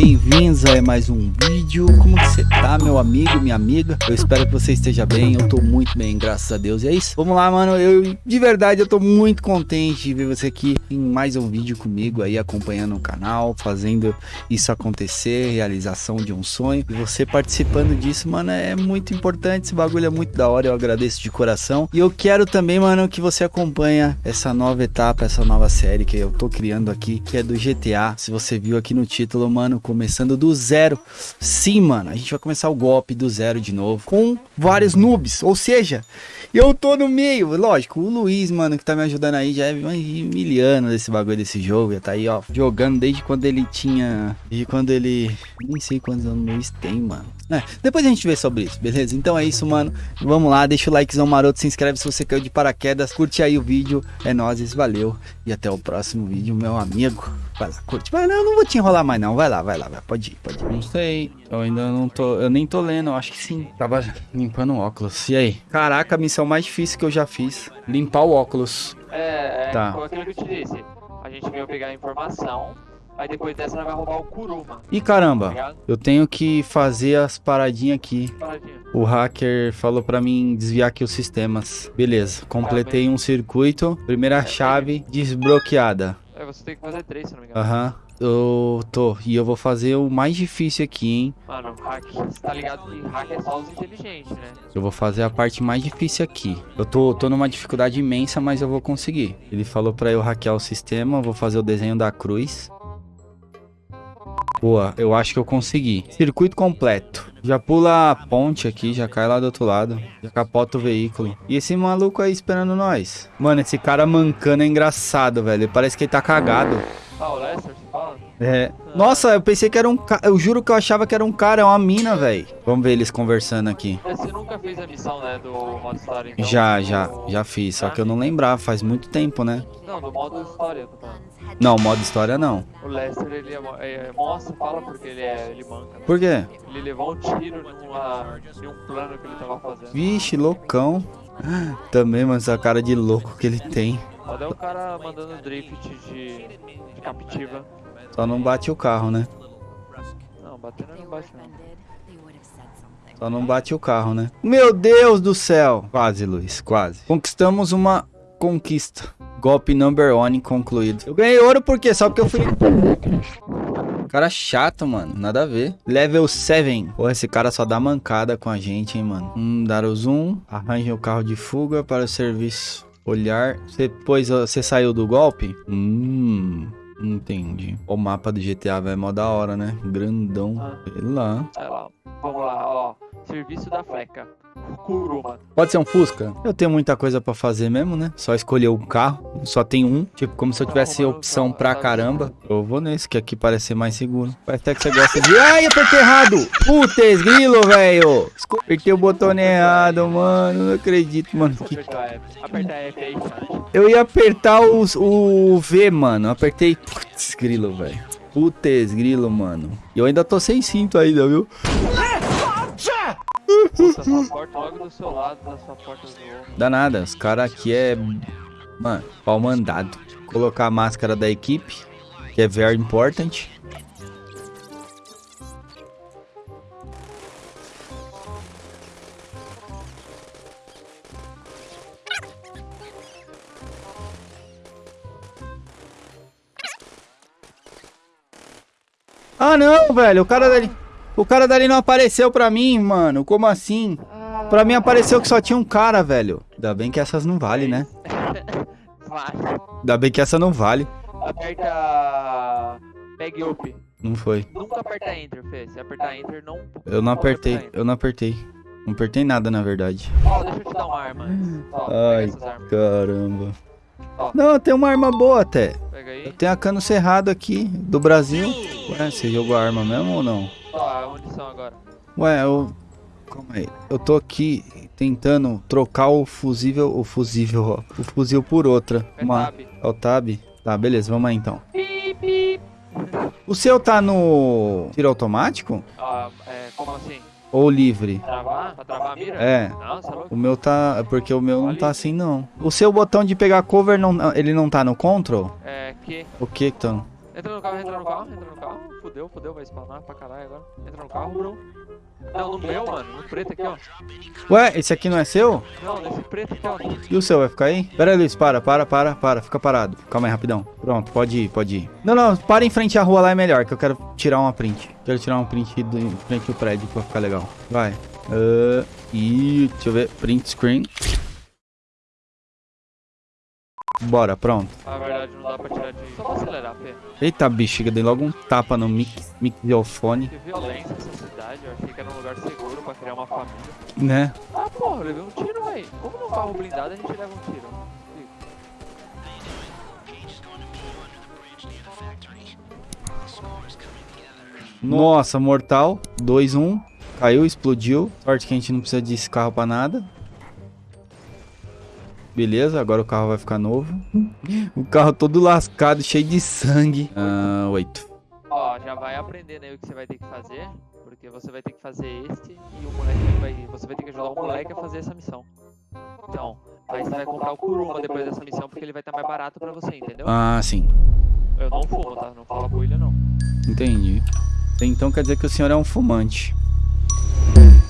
bem-vindos a mais um vídeo. Como que você tá, meu amigo, minha amiga? Eu espero que você esteja bem, eu tô muito bem, graças a Deus. E é isso, vamos lá, mano. Eu, de verdade, eu tô muito contente de ver você aqui em mais um vídeo comigo aí, acompanhando o canal, fazendo isso acontecer, realização de um sonho. E você participando disso, mano, é muito importante, esse bagulho é muito da hora, eu agradeço de coração. E eu quero também, mano, que você acompanha essa nova etapa, essa nova série que eu tô criando aqui, que é do GTA. Se você viu aqui no título, mano, começando do zero. Sim, mano, a gente vai começar o golpe do zero de novo, com vários noobs, ou seja, eu tô no meio, lógico, o Luiz, mano, que tá me ajudando aí, já é miliano desse bagulho desse jogo, já tá aí, ó, jogando desde quando ele tinha, desde quando ele, nem sei quantos anos o Luiz tem, mano. É, depois a gente vê sobre isso, beleza? Então é isso, mano, vamos lá, deixa o likezão maroto, se inscreve se você caiu de paraquedas, curte aí o vídeo, é nóis, valeu, e até o próximo vídeo, meu amigo. Vai lá, curte. Vai lá, eu não vou te enrolar mais não. Vai lá, vai lá, vai. Pode ir, pode ir. Não sei. Eu ainda não tô. Eu nem tô lendo, eu acho que sim. Tava limpando o óculos. E aí? Caraca, a missão mais difícil que eu já fiz. Limpar o óculos. É, é Tá. foi aquilo que eu te disse. A gente veio pegar a informação, aí depois dessa vai roubar o Kuruma, Ih, tá caramba. ligado? Eu tenho que fazer as paradinhas aqui. Paradinha. O hacker falou pra mim desviar aqui os sistemas. Beleza, completei um circuito. Primeira chave desbloqueada. Você tem que fazer três, se não me engano. Aham. Eu tô. E eu vou fazer o mais difícil aqui, hein? Mano, hack, você tá ligado que hack é só os inteligentes, né? Eu vou fazer a parte mais difícil aqui. Eu tô, tô numa dificuldade imensa, mas eu vou conseguir. Ele falou pra eu hackear o sistema, eu vou fazer o desenho da cruz. Boa, eu acho que eu consegui. Circuito completo. Já pula a ponte aqui, já cai lá do outro lado. Já capota o veículo. E esse maluco aí esperando nós. Mano, esse cara mancando é engraçado, velho. Parece que ele tá cagado. Ah, o Lester, você fala? É. Nossa, eu pensei que era um cara. Eu juro que eu achava que era um cara, é uma mina, velho. Vamos ver eles conversando aqui. Mas Você nunca fez a missão, né, do modo história, então? Já, já, já fiz. Só que eu não lembrava, faz muito tempo, né? Não, do modo história, falando. Não, modo história não. O Lester, ele é, mo- é, mostra, fala porque ele é, ele manca. né? Por quê? Ele levou um tiro numa, em um plano que ele tava fazendo. Vixe, loucão. Também, mano, essa cara de louco que ele tem. Olha o cara mandando drift de, de captiva. Só não bate o carro, né? Não, batendo não bate não. Só não bate o carro, né? Meu Deus do céu! Quase, Luiz, quase. Conquistamos uma conquista. Golpe number one concluído. Eu ganhei ouro por quê? Só porque eu fui... Cara chato, mano. Nada a ver. Level 7. Pô, esse cara só dá mancada com a gente, hein, mano. Hum, dar o zoom. Arranje o carro de fuga para o serviço. Olhar. Você pôs... Você saiu do golpe? Hum... Entendi. O mapa do GTA vai mó da hora, né? Grandão. Ah. Sei lá. Sei lá. Serviço da Fleca. Kuruma. Pode ser um Fusca? Eu tenho muita coisa pra fazer mesmo, né? Só escolher um carro, só tem um. Tipo, como se eu tivesse opção pra caramba. Eu vou nesse, que aqui parece ser mais seguro. Parece até que você gosta de... Ai, apertei errado! Putz, grilo, velho! Apertei o botão errado, mano. Não acredito, mano. Que-. Eu ia apertar os- o V, mano. Apertei... Putz, grilo, velho. Putz, grilo, mano. E eu ainda tô sem cinto ainda, viu? Puta, sua porta logo do seu lado, da sua porta do outro. Dá nada, os caras aqui é. Mano, pau mandado. Colocar a máscara da equipe, que é very important. Ah não, velho, o cara dali. O cara dali não apareceu pra mim, mano. Como assim? Pra mim apareceu que só tinha um cara, velho. Ainda bem que essas não valem, né? Ainda bem que essa não vale. Aperta. Pegue up. Não foi. Nunca aperta Enter, Fê. Se apertar Enter, não. Eu não apertei. Eu não apertei. Não apertei nada, na verdade. Ó, deixa eu te dar uma arma. Ó, Ai, caramba. Ó. Não, tem uma arma boa até. Pega aí. Eu tenho a cano cerrado aqui, do Brasil. Ué, você jogou a arma mesmo ou não? A munição agora. Ué, eu... Calma aí. Eu tô aqui tentando trocar o fusível... O fusível, ó. O fuzil por outra. É Uma... tab. É o tab? Tá, beleza, vamos aí então. O seu tá no tiro automático? Ó, é, como assim? Ou livre? Travar? Pra travar a mira? É. Você é? O meu tá. É porque o meu não tá assim, não. O seu botão de pegar cover, não, ele não tá no control? É, que. O que então? Entra no carro, entra no carro, entra no carro. Fudeu, fudeu, vai spawnar pra caralho agora. Entra no carro, bro. Não, no meu, mano. No preto aqui, ó. Ué, esse aqui não é seu? Não, nesse preto aqui, ó. E o seu vai ficar aí? Pera aí, Luiz, para, para, para, para. Fica parado. Calma aí, rapidão. Pronto, pode ir, pode ir. Não, não, para em frente à rua lá é melhor, que eu quero tirar uma print. Quero tirar uma print do, em frente ao prédio pra ficar legal. Vai. Uh, e deixa eu ver. Print screen. Bora, pronto. Na verdade, não dá pra tirar de. Só pra acelerar, Fê. Eita, bexiga, dei logo um tapa no mic, microfone, Que violência essa cidade. Eu achei que era um lugar seguro pra criar uma família. né? Ah, porra, levei um tiro, véi. Como num carro blindado a gente leva um tiro? Nossa, mortal. 2-1. Caiu, explodiu. Sorte que a gente não precisa desse carro pra nada. Beleza, agora o carro vai ficar novo. O carro todo lascado, cheio de sangue. Ah, 8. Ó, já vai aprendendo aí o que você vai ter que fazer. Porque você vai ter que fazer este e o moleque vai. Você vai ter que ajudar o moleque a fazer essa missão. Então, aí você vai comprar o Kuruma depois dessa missão porque ele vai estar mais barato pra você, entendeu? Ah, sim. Eu não fumo, tá? Não fala com ele não. Entendi. Então quer dizer que o senhor é um fumante.